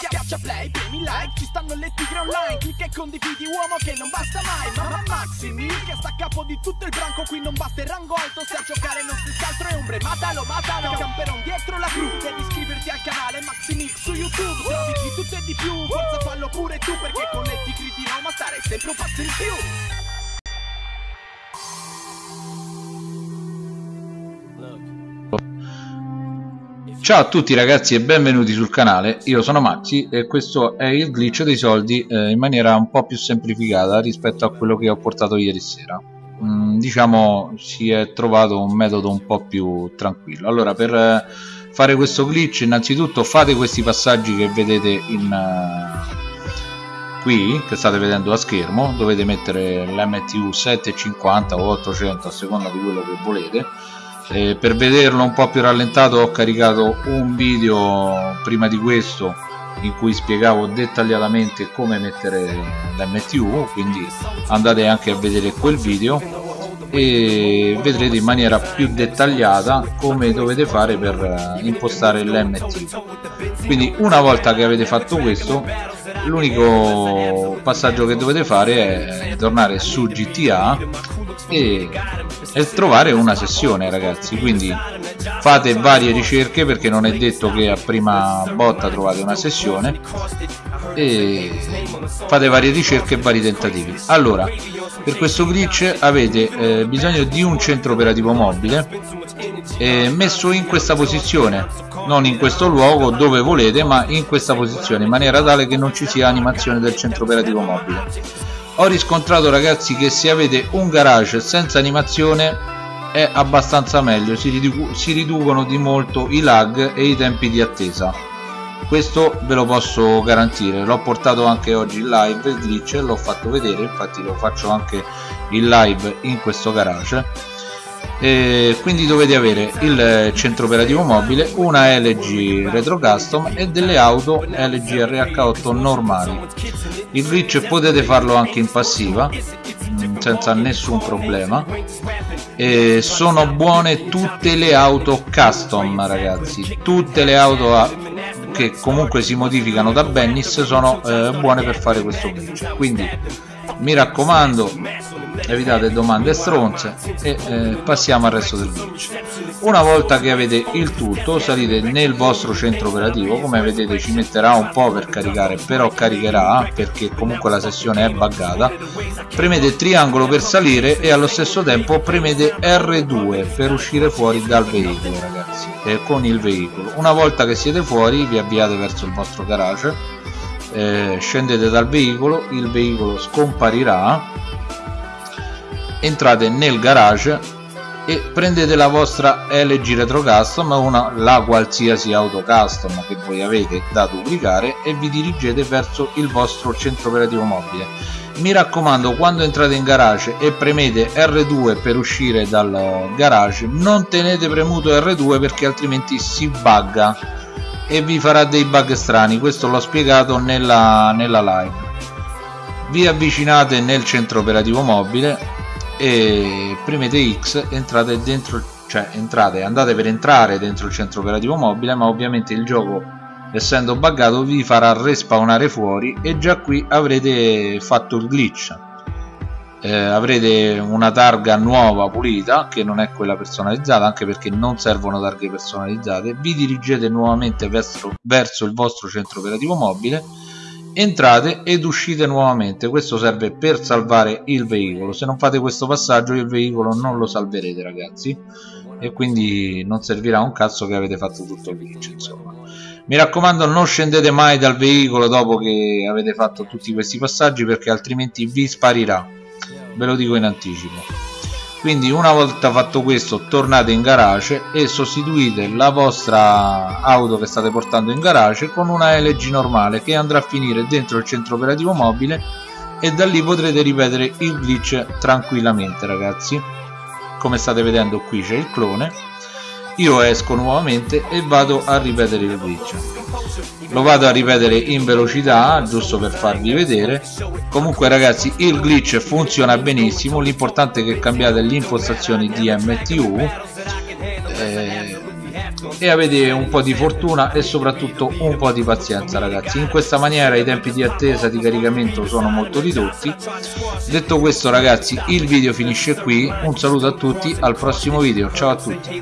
Schiaccia play, premi like, ci stanno le tigre online. Clicca e condividi uomo che non basta mai. Mamma Maximi, che sta a capo di tutto il branco. Qui non basta il rango alto, se a giocare non si altro è ombre. Matalo, matalo, camperon dietro la cru. Devi iscriverti al canale Maximix su YouTube. Trovi di tutto e di più, forza fallo pure tu Perché con le tigre di Roma stare sempre un passo in più Ciao a tutti ragazzi e benvenuti sul canale, io sono Maxi e questo è il glitch dei soldi eh, in maniera un po' più semplificata rispetto a quello che ho portato ieri sera. Mm, diciamo si è trovato un metodo un po' più tranquillo. Allora per eh, fare questo glitch innanzitutto fate questi passaggi che vedete in, uh, qui che state vedendo a schermo. Dovete mettere l'MTU 750 o 800 a seconda di quello che volete eh, per vederlo un po' più rallentato ho caricato un video prima di questo in cui spiegavo dettagliatamente come mettere l'MTU quindi andate anche a vedere quel video e vedrete in maniera più dettagliata come dovete fare per impostare l'MTU quindi una volta che avete fatto questo l'unico passaggio che dovete fare è tornare su GTA e, e trovare una sessione ragazzi. Quindi fate varie ricerche perché non è detto che a prima botta trovate una sessione. E fate varie ricerche e vari tentativi. Allora per questo glitch avete eh, bisogno di un centro operativo mobile eh, messo in questa posizione. Non in questo luogo dove volete ma in questa posizione in maniera tale che non ci sia animazione del centro operativo mobile. Ho riscontrato ragazzi che se avete un garage senza animazione è abbastanza meglio. Si, ridu si riducono di molto i lag e i tempi di attesa. Questo ve lo posso garantire. L'ho portato anche oggi in live il glitch l'ho fatto vedere. Infatti lo faccio anche in live in questo garage e quindi dovete avere il centro operativo mobile una LG Retro Custom e delle auto LG RH8 normali. Il glitch potete farlo anche in passiva mm, senza nessun problema. E sono buone tutte le auto custom ragazzi. Tutte le auto che comunque si modificano da Bennis sono eh, buone per fare questo glitch. Quindi mi raccomando evitate domande stronze e eh, passiamo al resto del glitch una volta che avete il tutto salite nel vostro centro operativo. Come vedete ci metterà un po' per caricare però caricherà perché comunque la sessione è buggata. Premete triangolo per salire e allo stesso tempo premete R2 per uscire fuori dal veicolo ragazzi eh, con il veicolo. Una volta che siete fuori vi avviate verso il vostro garage eh, scendete dal veicolo il veicolo scomparirà entrate nel garage e prendete la vostra LG Retro Custom una, la qualsiasi auto custom che voi avete da duplicare e vi dirigete verso il vostro centro operativo mobile. Mi raccomando quando entrate in garage e premete R2 per uscire dal garage non tenete premuto R2 perché altrimenti si bugga e vi farà dei bug strani. Questo l'ho spiegato nella, nella live. Vi avvicinate nel centro operativo mobile e premete X entrate dentro cioè entrate andate per entrare dentro il centro operativo mobile ma ovviamente il gioco essendo buggato vi farà respawnare fuori e già qui avrete fatto il glitch. Eh, avrete una targa nuova pulita che non è quella personalizzata anche perché non servono targhe personalizzate. Vi dirigete nuovamente verso, verso il vostro centro operativo mobile entrate ed uscite nuovamente. Questo serve per salvare il veicolo. Se non fate questo passaggio il veicolo non lo salverete ragazzi. E quindi non servirà un cazzo che avete fatto tutto il glitch insomma. Mi raccomando non scendete mai dal veicolo dopo che avete fatto tutti questi passaggi perché altrimenti vi sparirà. Ve lo dico in anticipo quindi una volta fatto questo tornate in garage e sostituite la vostra auto che state portando in garage con una LG normale che andrà a finire dentro il centro operativo mobile e da lì potrete ripetere il glitch tranquillamente ragazzi. Come state vedendo qui c'è il clone. Io esco nuovamente e vado a ripetere il glitch lo vado a ripetere in velocità giusto per farvi vedere. Comunque ragazzi il glitch funziona benissimo. L'importante è che cambiate le impostazioni di MTU eh, e avete un po' di fortuna e soprattutto un po' di pazienza ragazzi. In questa maniera i tempi di attesa di caricamento sono molto ridotti. Detto questo ragazzi il video finisce qui. Un saluto a tutti al prossimo video. Ciao a tutti